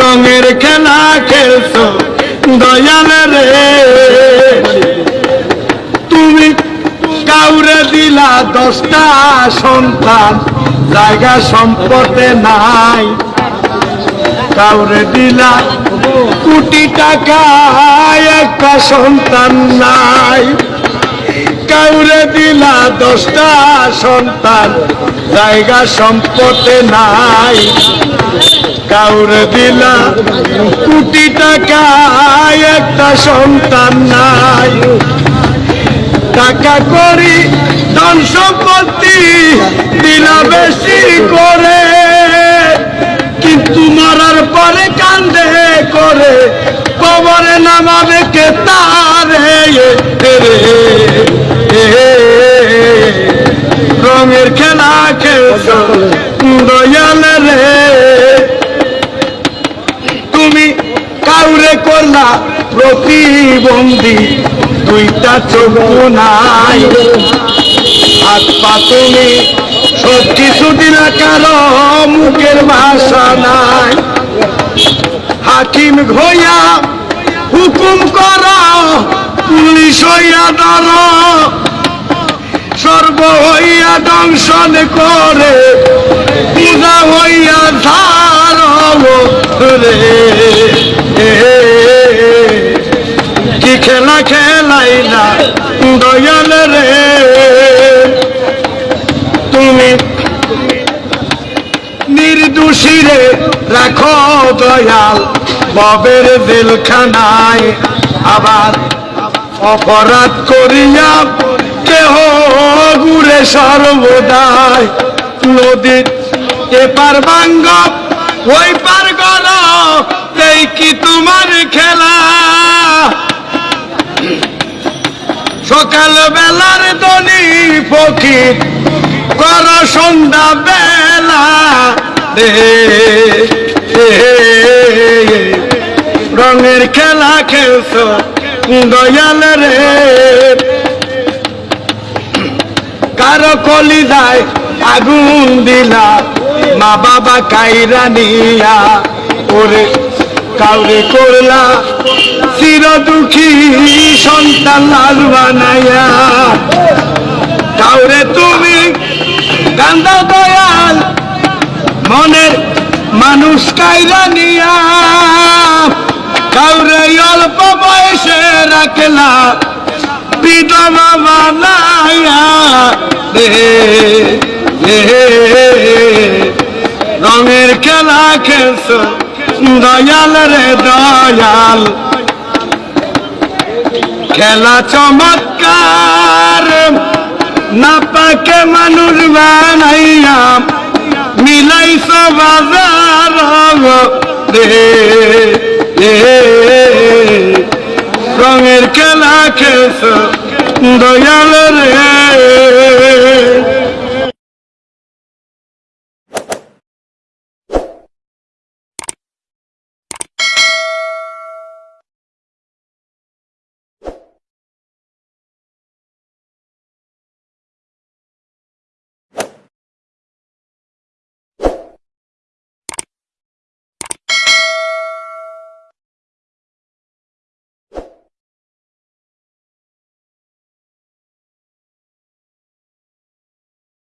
রঙের খেলা খেলছ, দয়াল রে। তুমি কাউরে দিলা দশটা সন্তান, জায়গা সম্পদে নাই। কাউরে দিলা কোটি টাকা, একটা সন্তান নাই। কাউরে দিলা দশটা সন্তান, জায়গা সম্পদে নাই। কাউরে দিলা, কোটি টাকা একটা সন্তান নাই। টাকা করি, ধন সম্পত্তি দিলা বেশি করে, কিন্তু মরার পরে কান্দে করে, কবরে নামাবে কে তার? রঙের খেলা খেলছ, দয়াল রে। করলা প্রতিবন্ধী, দুইটা চোখ নাই। হাত পা তুমি সব কিছু দিলা কারও মুখের ভাষা নাই। হাকিম ঘইয়া হুকুম কর, পুলিশ হইয়া ধর সর্ব হইয়া দংশন করে পূজা হইয়া ধার রে খেলা খেলাই না দয়াল রে। তুমি নির্দোষী রে, রাখো দয়াল, ববের দিলখানায় আবার অপরাধ করিয়া কেহ ঘুরে সর্বদাই। নদীর এপার বাঙ্গ ওই পার গল কি তোমার খেলা। সকাল বেলার দনি ফকির কর সন্ধ্যা বেলা রঙের খেলা খেলছ দয়াল রে। কারও কলি যায় আগুন দিলা, মা বাবা কাইরা নিয়া, ওরে কাউরে করলা চির দুঃখী সন্তান লাল বানাইয়া। কাউরে তুমি কান্দা দয়াল, মনের মানুষ কাইরা নিয়া। কাউরে অল্প বয়সে রাখলা, বিধবা রে রঙের খেলা খেলছ, দয়াল রে দয়াল। খেলা চমৎকার। না পাকে মানুষ বানাইয়া মিলাইছ বাজার রঙের খেলা খেস দয়াল রে।